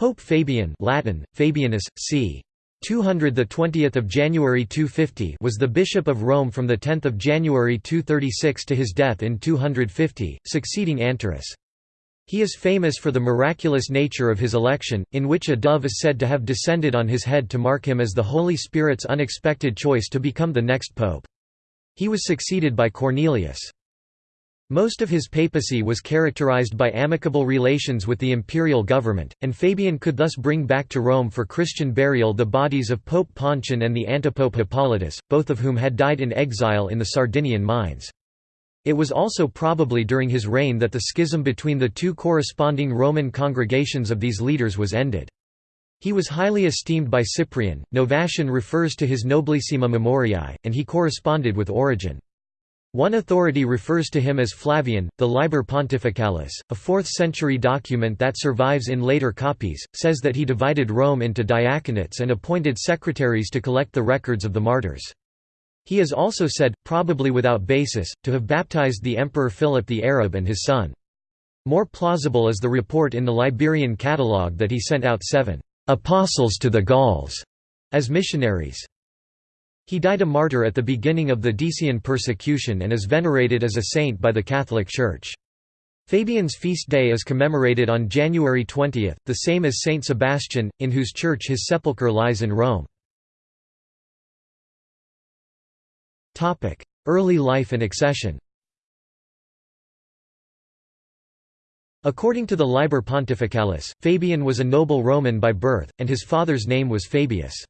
Pope Fabian Latin, Fabianus, c. 200 the 20th of January 250 was the bishop of Rome from the 10th of January 236 to his death in 250 succeeding Anterus he is famous for the miraculous nature of his election, in which a dove is said to have descended on his head to mark him as the Holy Spirit's unexpected choice to become the next pope. He was succeeded by Cornelius. Most of his papacy was characterized by amicable relations with the imperial government, and Fabian could thus bring back to Rome for Christian burial the bodies of Pope Pontian and the antipope Hippolytus, both of whom had died in exile in the Sardinian mines. It was also probably during his reign that the schism between the two corresponding Roman congregations of these leaders was ended. He was highly esteemed by Cyprian, Novatian refers to his Noblissima Memoriae, and he corresponded with Origen. One authority refers to him as Flavian, the Liber Pontificalis, a 4th-century document that survives in later copies, says that he divided Rome into diaconates and appointed secretaries to collect the records of the martyrs. He is also said, probably without basis, to have baptized the Emperor Philip the Arab and his son. More plausible is the report in the Liberian Catalogue that he sent out seven «apostles to the Gauls» as missionaries. He died a martyr at the beginning of the Decian persecution and is venerated as a saint by the Catholic Church. Fabian's feast day is commemorated on January 20, the same as Saint Sebastian, in whose church his sepulchre lies in Rome. Early life and accession According to the Liber Pontificalis, Fabian was a noble Roman by birth, and his father's name was Fabius.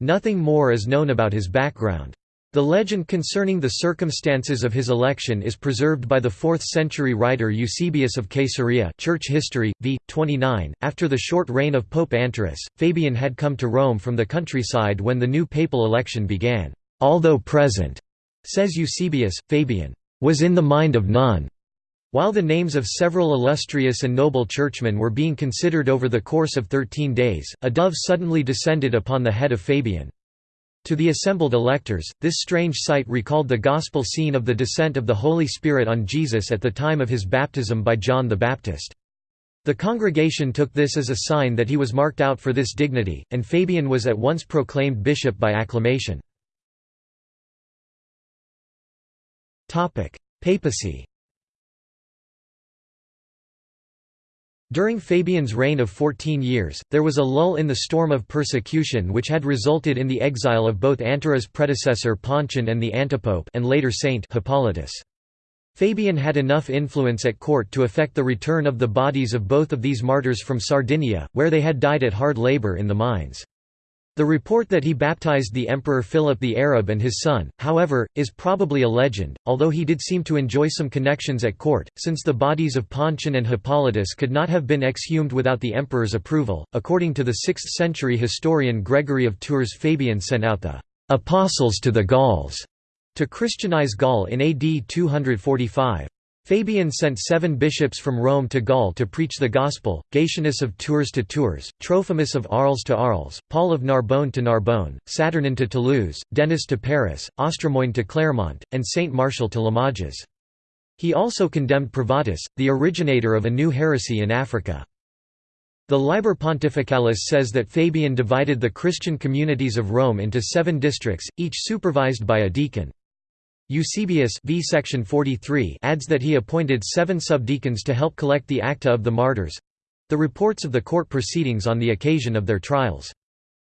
Nothing more is known about his background. The legend concerning the circumstances of his election is preserved by the 4th-century writer Eusebius of Caesarea Church History, v. 29. After the short reign of Pope Anterus, Fabian had come to Rome from the countryside when the new papal election began. Although present, says Eusebius, Fabian, was in the mind of none. While the names of several illustrious and noble churchmen were being considered over the course of thirteen days, a dove suddenly descended upon the head of Fabian. To the assembled electors, this strange sight recalled the gospel scene of the descent of the Holy Spirit on Jesus at the time of his baptism by John the Baptist. The congregation took this as a sign that he was marked out for this dignity, and Fabian was at once proclaimed bishop by acclamation. Papacy During Fabian's reign of 14 years, there was a lull in the storm of persecution which had resulted in the exile of both Anterus's predecessor Pontian and the antipope and later saint Hippolytus. Fabian had enough influence at court to effect the return of the bodies of both of these martyrs from Sardinia, where they had died at hard labor in the mines. The report that he baptized the Emperor Philip the Arab and his son, however, is probably a legend, although he did seem to enjoy some connections at court, since the bodies of Pontian and Hippolytus could not have been exhumed without the emperor's approval. According to the 6th century historian Gregory of Tours, Fabian sent out the apostles to the Gauls to Christianize Gaul in AD 245. Fabian sent seven bishops from Rome to Gaul to preach the gospel, Gatianus of Tours to Tours, Trophimus of Arles to Arles, Paul of Narbonne to Narbonne, Saturnin to Toulouse, Denis to Paris, Austremoine to Clermont, and Saint Martial to Limoges. He also condemned Privatus, the originator of a new heresy in Africa. The Liber Pontificalis says that Fabian divided the Christian communities of Rome into seven districts, each supervised by a deacon. Eusebius v section 43 adds that he appointed seven subdeacons to help collect the acta of the martyrs—the reports of the court proceedings on the occasion of their trials.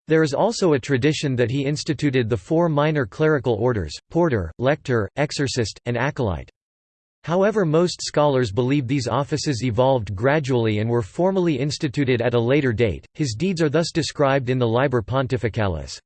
There is also a tradition that he instituted the four minor clerical orders, porter, lector, exorcist, and acolyte. However most scholars believe these offices evolved gradually and were formally instituted at a later date, his deeds are thus described in the Liber Pontificalis.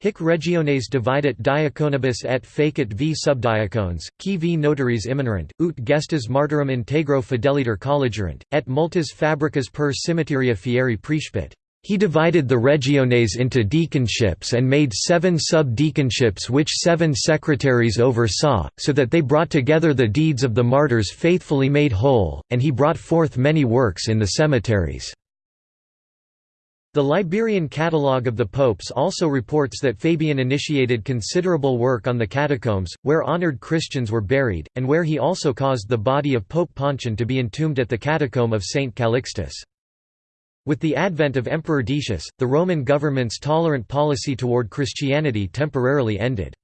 Hic regiones dividit diaconibus et facit v subdiacones, qui v notaries imminerant, ut gestas martyrum integro fideliter collegerant, et multas fabricas per cimiteria fieri prespit. He divided the regiones into deaconships and made seven sub-deaconships which seven secretaries oversaw, so that they brought together the deeds of the martyrs faithfully made whole, and he brought forth many works in the cemeteries. The Liberian Catalogue of the Popes also reports that Fabian initiated considerable work on the catacombs, where honored Christians were buried, and where he also caused the body of Pope Pontian to be entombed at the catacomb of St. Calixtus. With the advent of Emperor Decius, the Roman government's tolerant policy toward Christianity temporarily ended.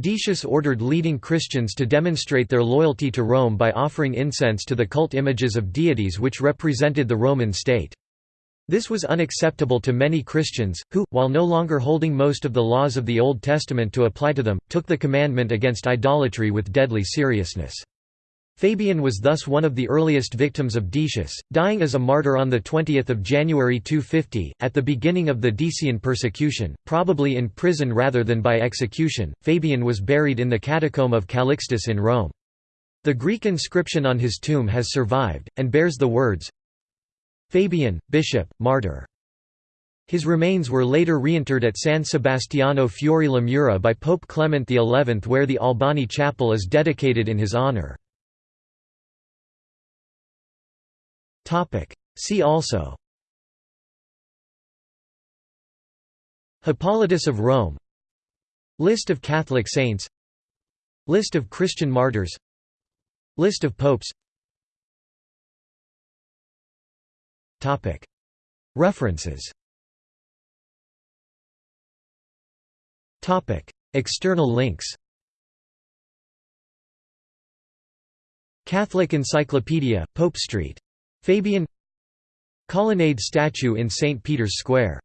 Decius ordered leading Christians to demonstrate their loyalty to Rome by offering incense to the cult images of deities which represented the Roman state. This was unacceptable to many Christians, who, while no longer holding most of the laws of the Old Testament to apply to them, took the commandment against idolatry with deadly seriousness. Fabian was thus one of the earliest victims of Decius, dying as a martyr on 20 January 250. At the beginning of the Decian persecution, probably in prison rather than by execution, Fabian was buried in the catacomb of Calixtus in Rome. The Greek inscription on his tomb has survived, and bears the words Fabian, bishop, martyr. His remains were later reinterred at San Sebastiano Fuori le Mura by Pope Clement XI where the Albani Chapel is dedicated in his honor. See also Hippolytus of Rome List of Catholic saints List of Christian martyrs List of popes References. External links. Catholic Encyclopedia, Pope Street. Fabian. Colonnade statue in St. Peter's Square